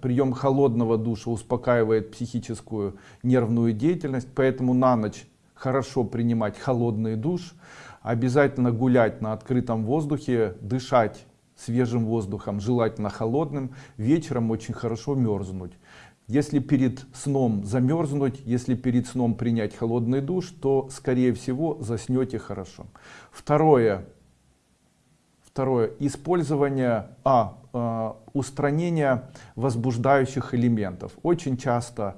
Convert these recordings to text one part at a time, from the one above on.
Прием холодного душа успокаивает психическую нервную деятельность, поэтому на ночь хорошо принимать холодный душ, обязательно гулять на открытом воздухе, дышать свежим воздухом, желательно холодным, вечером очень хорошо мерзнуть. Если перед сном замерзнуть, если перед сном принять холодный душ, то скорее всего заснете хорошо. Второе, Второе. Использование, а, э, устранение возбуждающих элементов. Очень часто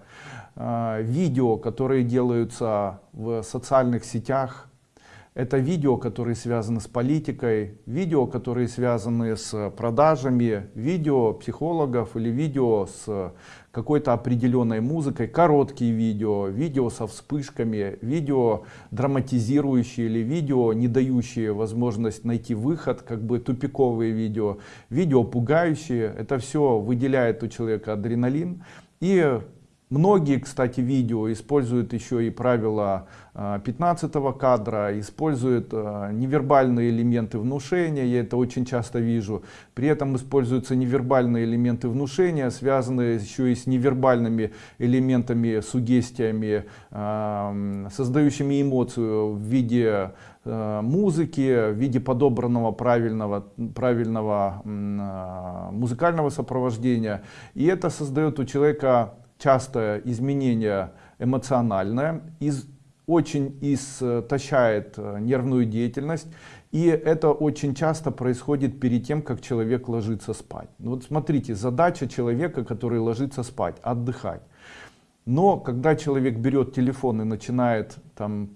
э, видео, которые делаются в социальных сетях, это видео, которые связаны с политикой, видео, которые связаны с продажами, видео психологов или видео с какой-то определенной музыкой, короткие видео, видео со вспышками, видео драматизирующие или видео, не дающие возможность найти выход, как бы тупиковые видео, видео пугающие. Это все выделяет у человека адреналин. И Многие, кстати, видео используют еще и правила 15 а, кадра, используют а, невербальные элементы внушения, я это очень часто вижу. При этом используются невербальные элементы внушения, связанные еще и с невербальными элементами, сугестиями, а, создающими эмоцию в виде музыки, в виде подобранного правильного, правильного музыкального сопровождения. И это создает у человека частое изменение эмоциональное, из, очень истощает э, нервную деятельность. И это очень часто происходит перед тем, как человек ложится спать. Ну вот смотрите, задача человека, который ложится спать, отдыхать. Но когда человек берет телефон и начинает там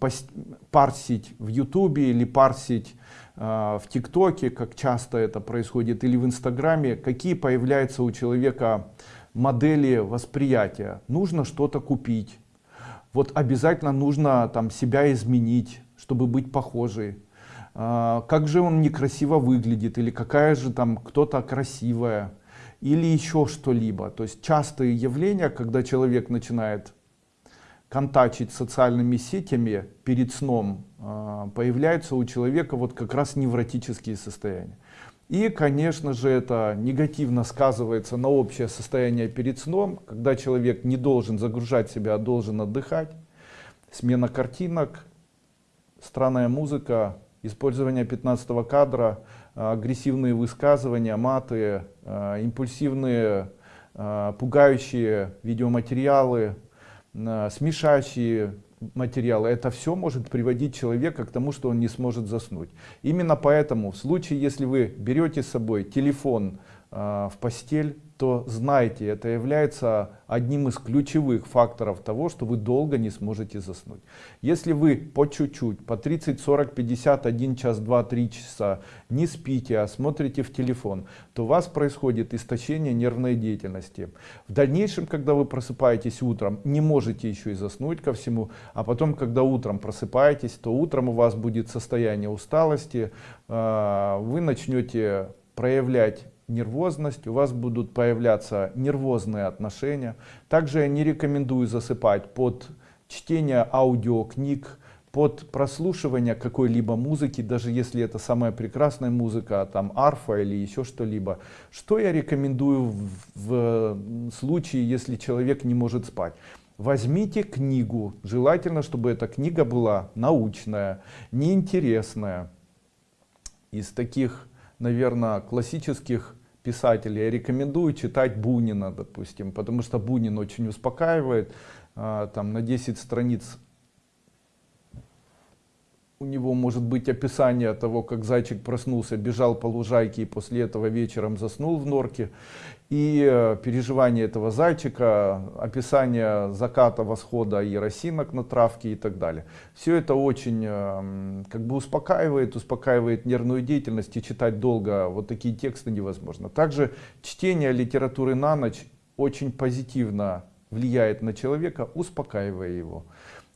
парсить в ютубе или парсить э, в тиктоке, как часто это происходит, или в инстаграме, какие появляются у человека модели восприятия. Нужно что-то купить. Вот обязательно нужно там себя изменить, чтобы быть похожей. А, как же он некрасиво выглядит, или какая же там кто-то красивая, или еще что-либо. То есть частые явления, когда человек начинает контачить социальными сетями перед сном, а, появляются у человека вот как раз невротические состояния. И, конечно же, это негативно сказывается на общее состояние перед сном, когда человек не должен загружать себя, а должен отдыхать. Смена картинок, странная музыка, использование 15 кадра, агрессивные высказывания, маты, а, импульсивные, а, пугающие видеоматериалы, а, смешащие материалы, это все может приводить человека к тому, что он не сможет заснуть. Именно поэтому в случае, если вы берете с собой телефон э, в постель, то знайте, это является одним из ключевых факторов того, что вы долго не сможете заснуть. Если вы по чуть-чуть, по 30, 40, 50, 1 час, 2, 3 часа не спите, а смотрите в телефон, то у вас происходит истощение нервной деятельности. В дальнейшем, когда вы просыпаетесь утром, не можете еще и заснуть ко всему, а потом, когда утром просыпаетесь, то утром у вас будет состояние усталости, а, вы начнете проявлять нервозность, у вас будут появляться нервозные отношения. Также я не рекомендую засыпать под чтение аудиокниг, под прослушивание какой-либо музыки, даже если это самая прекрасная музыка, там арфа или еще что-либо. Что я рекомендую в, в случае, если человек не может спать? Возьмите книгу, желательно, чтобы эта книга была научная, неинтересная. Из таких наверное, классических писателей. Я рекомендую читать Бунина, допустим, потому что Бунин очень успокаивает, а, там на 10 страниц у него может быть описание того, как зайчик проснулся, бежал по лужайке и после этого вечером заснул в норке. И э, переживание этого зайчика, описание заката, восхода и росинок на травке и так далее. Все это очень эм, как бы успокаивает, успокаивает нервную деятельность и читать долго вот такие тексты невозможно. Также чтение литературы на ночь очень позитивно влияет на человека, успокаивая его.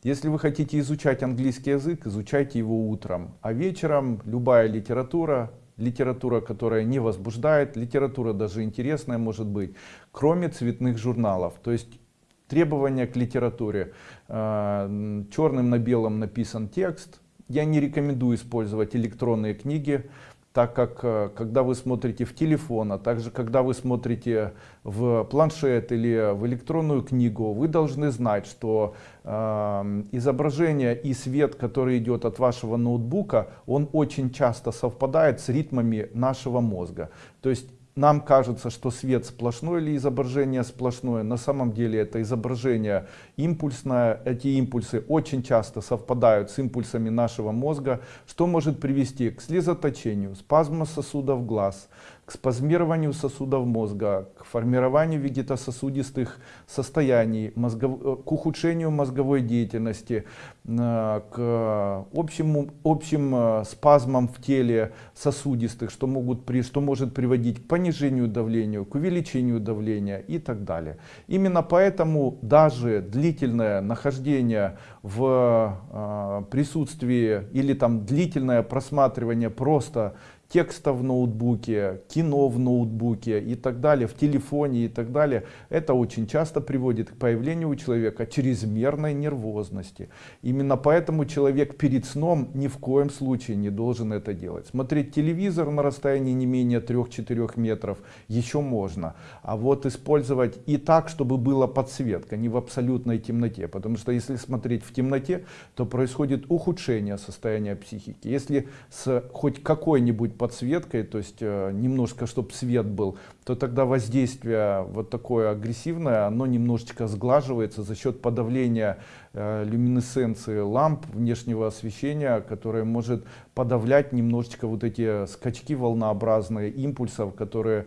Если вы хотите изучать английский язык, изучайте его утром, а вечером любая литература, литература, которая не возбуждает, литература даже интересная может быть, кроме цветных журналов. То есть требования к литературе. Э, черным на белом написан текст. Я не рекомендую использовать электронные книги так как э, когда вы смотрите в телефон, а также когда вы смотрите в планшет или в электронную книгу, вы должны знать, что э, изображение и свет, который идет от вашего ноутбука, он очень часто совпадает с ритмами нашего мозга. То есть нам кажется, что свет сплошной или изображение сплошное. На самом деле это изображение импульсное. Эти импульсы очень часто совпадают с импульсами нашего мозга, что может привести к слезоточению, спазму сосудов глаз, к спазмированию сосудов мозга, к формированию вегетососудистых состояний, мозгов... Э, к ухудшению мозговой деятельности, э, к общему, общим э, спазмам в теле сосудистых, что, могут при... что может приводить к понижению давления, к увеличению давления и так далее. Именно поэтому даже длительное нахождение в присутствии или там длительное просматривание просто текста в ноутбуке, кино в ноутбуке и так далее, в телефоне и так далее, это очень часто приводит к появлению у человека чрезмерной нервозности. Именно поэтому человек перед сном ни в коем случае не должен это делать. Смотреть телевизор на расстоянии не менее 3-4 метров еще можно, а вот использовать и так, чтобы была подсветка, не в абсолютной темноте, потому что если смотреть в темноте, то происходит ухудшение состояния психики. Если с хоть какой-нибудь подсветкой, то есть э, немножко, чтобы свет был, то тогда воздействие вот такое агрессивное, оно немножечко сглаживается за счет подавления э, люминесценции ламп внешнего освещения, которое может подавлять немножечко вот эти скачки волнообразные импульсов, которые